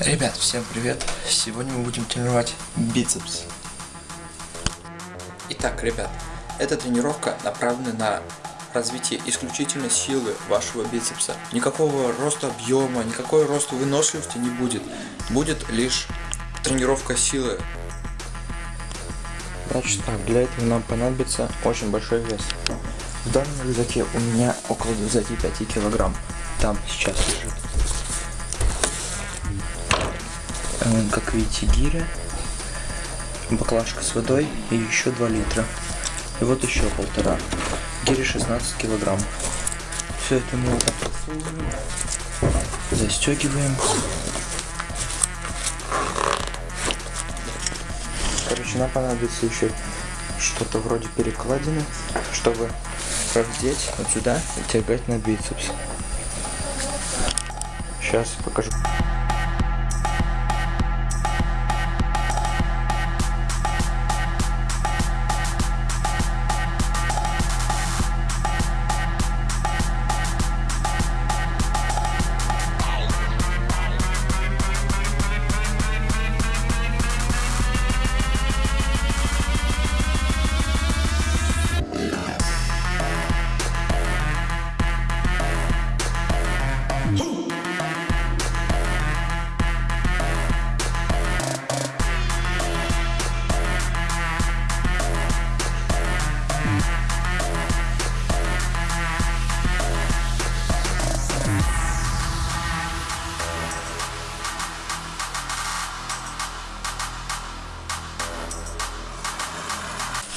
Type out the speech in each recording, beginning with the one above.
Ребят, всем привет! Сегодня мы будем тренировать бицепс. Итак, ребят, эта тренировка направлена на развитие исключительно силы вашего бицепса. Никакого роста объема, никакой роста выносливости не будет. Будет лишь тренировка силы. Значит так, для этого нам понадобится очень большой вес. В данном рюкзаке у меня около 25 килограмм. Там сейчас лежит как видите, гиря, баклажка с водой и еще 2 литра. И вот еще полтора. Гири 16 килограмм. Все это мы вот застегиваем. Короче, нам понадобится еще что-то вроде перекладины, чтобы раздеть вот сюда и тягать на бицепс. Сейчас покажу.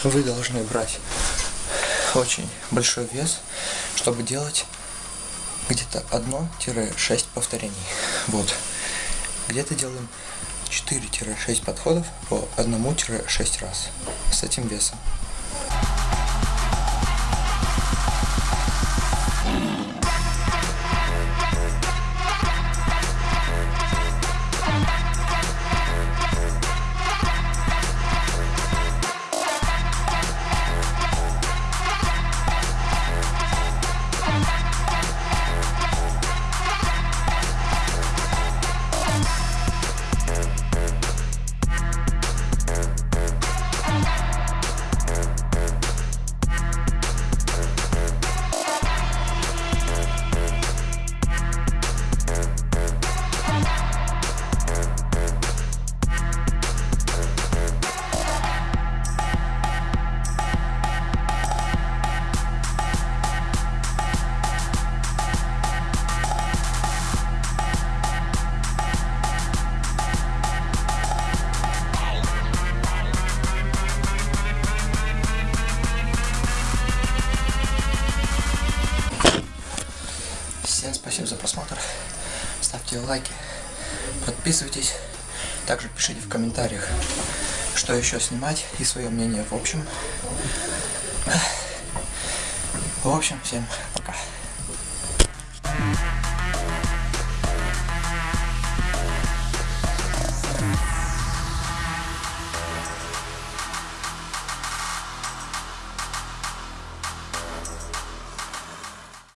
Вы должны брать очень большой вес, чтобы делать где-то 1-6 повторений. Вот. Где-то делаем 4-6 подходов по 1-6 раз с этим весом. Всем за просмотр. Ставьте лайки, подписывайтесь. Также пишите в комментариях, что еще снимать и свое мнение. В общем, в общем, всем пока.